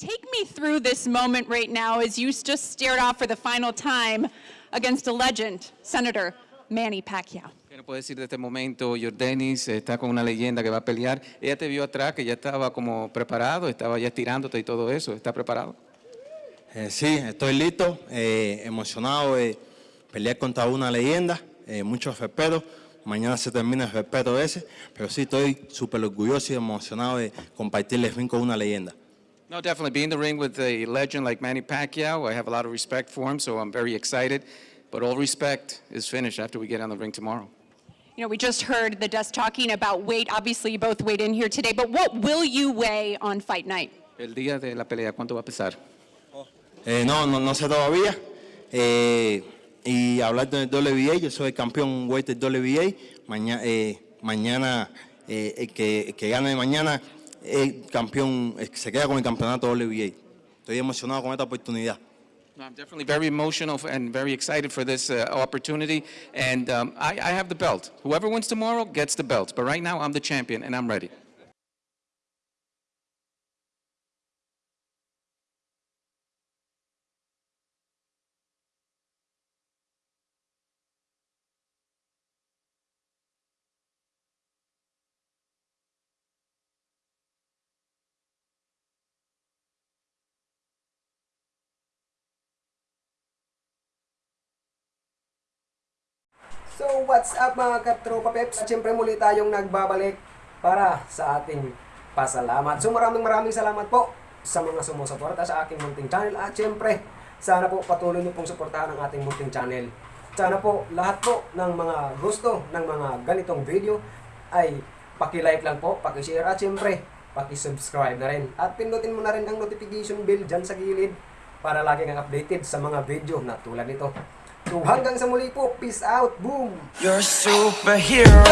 Take me through this moment right now as you just stared off for the final time against a legend, Senator Manny Pacquiao. ¿Qué nos puede decir de este momento? Jordanis está con una leyenda que va a pelear. Ella te vio atrás, que ya estaba como preparado, estaba ya estirándote y todo eso. ¿Está preparado? Eh, sí, estoy listo, eh, emocionado de pelear contra una leyenda, eh, mucho respeto. Mañana se termina el respeto ese, pero sí estoy súper orgulloso y emocionado de compartir el ring con una leyenda. No, definitely. Being in the ring with a legend like Manny Pacquiao, I have a lot of respect for him, so I'm very excited. But all respect is finished after we get on the ring tomorrow. You know, we just heard the desk talking about weight. Obviously, you both weighed in here today, but what will you weigh on fight night? El día de la pelea, ¿cuánto va a pesar? Eh, no, no, no sé todavía. Eh, y hablar del WBA, yo soy campeón weight del WBA. Mañana, eh, mañana eh, el que, el que gane mañana, campeón, se queda con el campeonato WBA. Estoy emocionado con esta oportunidad. I'm definitely very emotional and very excited for this uh, opportunity. And um, I, I have the belt. Whoever wins tomorrow gets the belt. But right now, I'm the champion, and I'm ready. So what's up mga katropa peps? Siyempre muli tayong nagbabalik para sa ating pasalamat. So maraming maraming salamat po sa mga sumusuporta sa aking munting channel at siyempre sana po patuloy niyo pong suportahan ang ating munting channel. Sana po lahat po ng mga gusto ng mga ganitong video ay paki-like lang po, paki-share at siyempre paki-subscribe na rin. At pindutin mo na rin ang notification bell dyan sa gilid para lagi kang updated sa mga video na tulad nito. So hanggang sa muli po, peace out, boom! You're a superhero.